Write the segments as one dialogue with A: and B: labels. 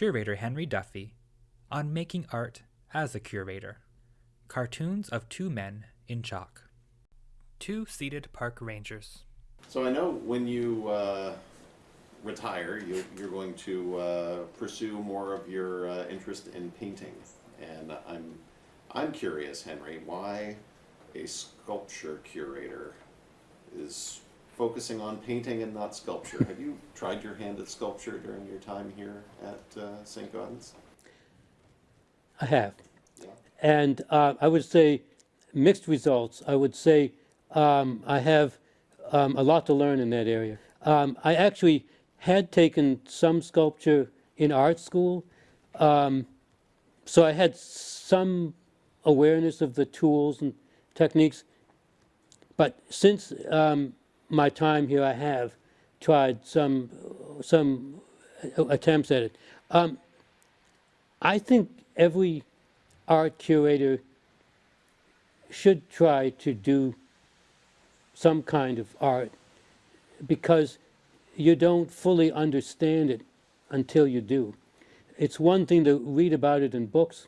A: curator Henry Duffy on making art as a curator. Cartoons of two men in chalk. Two seated park rangers.
B: So I know when you uh, retire, you, you're going to uh, pursue more of your uh, interest in painting, and I'm I'm curious, Henry, why a sculpture curator is focusing on painting and not sculpture. Have you tried your hand at sculpture during your time here at uh, St. Gaudens?
C: I have.
B: Yeah.
C: And uh, I would say mixed results. I would say um, I have um, a lot to learn in that area. Um, I actually had taken some sculpture in art school, um, so I had some awareness of the tools and techniques. But since um, my time here, I have tried some some attempts at it. Um, I think every art curator should try to do some kind of art because you don't fully understand it until you do. It's one thing to read about it in books.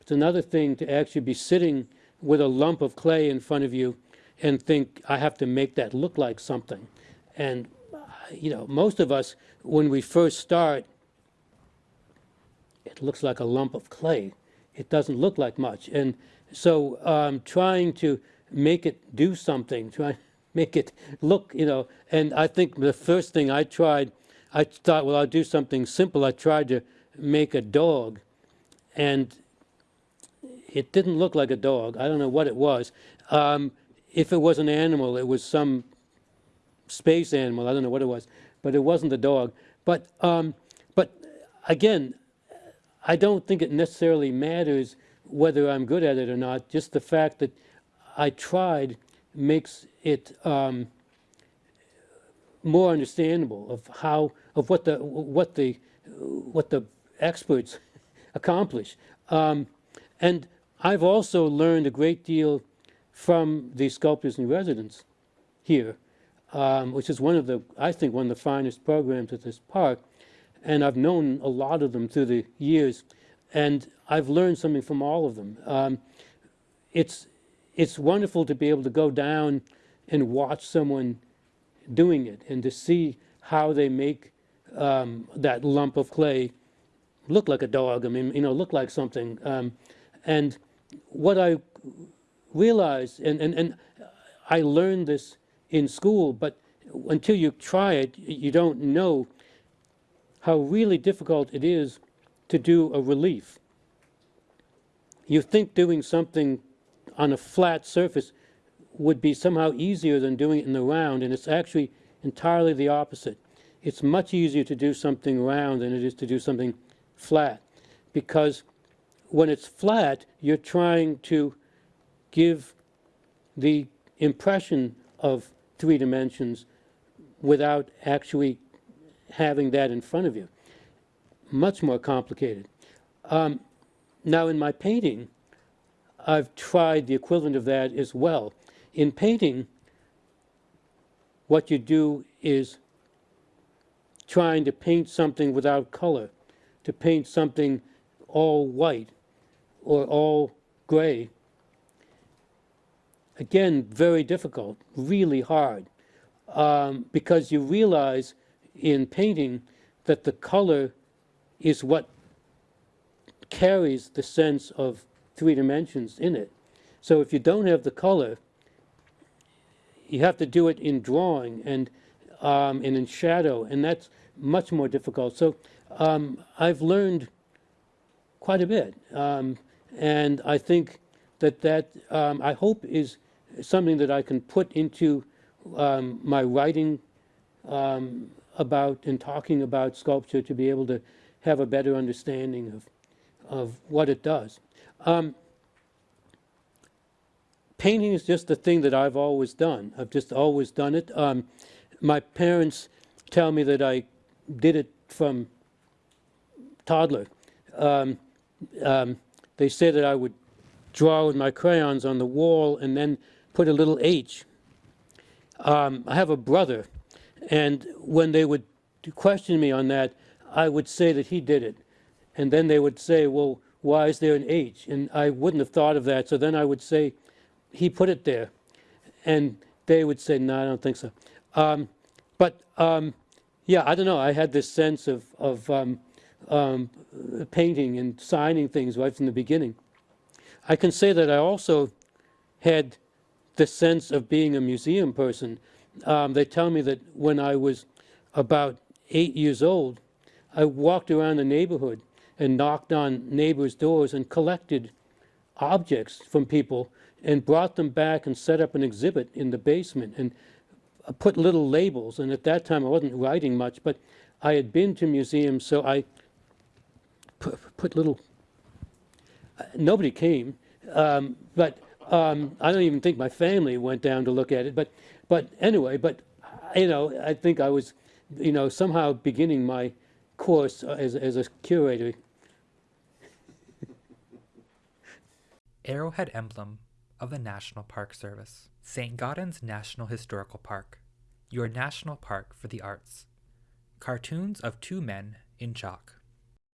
C: It's another thing to actually be sitting with a lump of clay in front of you and think, I have to make that look like something. And, you know, most of us, when we first start, it looks like a lump of clay. It doesn't look like much. And so um, trying to make it do something, try make it look, you know, and I think the first thing I tried, I thought, well, I'll do something simple. I tried to make a dog, and it didn't look like a dog. I don't know what it was. Um, if it was an animal, it was some space animal. I don't know what it was, but it wasn't a dog. But um, but again, I don't think it necessarily matters whether I'm good at it or not. Just the fact that I tried makes it um, more understandable of how of what the what the what the experts accomplish. Um, and I've also learned a great deal from the sculptors in residence here, um, which is one of the, I think, one of the finest programs at this park. And I've known a lot of them through the years, and I've learned something from all of them. Um, it's, it's wonderful to be able to go down and watch someone doing it and to see how they make um, that lump of clay look like a dog. I mean, you know, look like something. Um, and what I realize, and, and, and I learned this in school, but until you try it, you don't know how really difficult it is to do a relief. You think doing something on a flat surface would be somehow easier than doing it in the round, and it's actually entirely the opposite. It's much easier to do something round than it is to do something flat, because when it's flat, you're trying to give the impression of three dimensions without actually having that in front of you. Much more complicated. Um, now in my painting, I've tried the equivalent of that as well. In painting, what you do is trying to paint something without color, to paint something all white or all gray, again, very difficult, really hard, um, because you realize in painting that the color is what carries the sense of three dimensions in it. So if you don't have the color, you have to do it in drawing and, um, and in shadow, and that's much more difficult. So um, I've learned quite a bit, um, and I think that that, um, I hope, is something that I can put into um, my writing um, about and talking about sculpture to be able to have a better understanding of, of what it does. Um, painting is just the thing that I've always done. I've just always done it. Um, my parents tell me that I did it from toddler. Um, um, they say that I would draw with my crayons on the wall and then put a little H. Um, I have a brother, and when they would question me on that, I would say that he did it. And then they would say, well, why is there an H? And I wouldn't have thought of that. So then I would say, he put it there. And they would say, no, I don't think so. Um, but um, yeah, I don't know. I had this sense of, of um, um, painting and signing things right from the beginning. I can say that I also had the sense of being a museum person. Um, they tell me that when I was about eight years old, I walked around the neighborhood and knocked on neighbors' doors and collected objects from people and brought them back and set up an exhibit in the basement and uh, put little labels. And at that time, I wasn't writing much, but I had been to museums, so I pu- put little. uh, Nobody came, um, but um, I don't even think my family went down to look at it. But, but anyway, but you know, I think I was, you know, somehow beginning my course as as a curator.
A: Arrowhead emblem of the National Park Service. St. Gaudens National Historical Park. Your national park for the arts. Cartoons of two men in chalk.